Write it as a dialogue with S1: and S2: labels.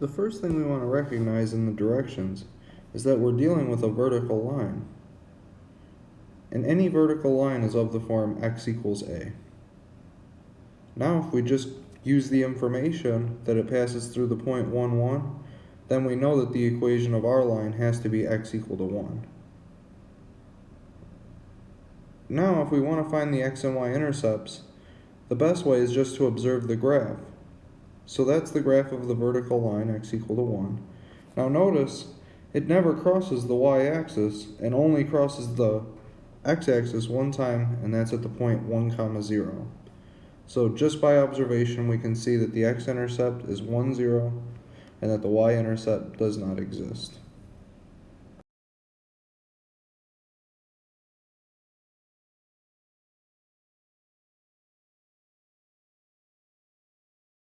S1: The first thing we want to recognize in the directions is that we're dealing with a vertical line. And any vertical line is of the form x equals a. Now if we just use the information that it passes through the point 1, 1, then we know that the equation of our line has to be x equal to 1. Now if we want to find the x and y intercepts, the best way is just to observe the graph. So that's the graph of the vertical line, x equal to 1. Now notice, it never crosses the y-axis and only crosses the x-axis one time, and that's at the point 1 comma 0. So just by observation, we can see that the x-intercept is 1, 0, and that the y-intercept does not exist.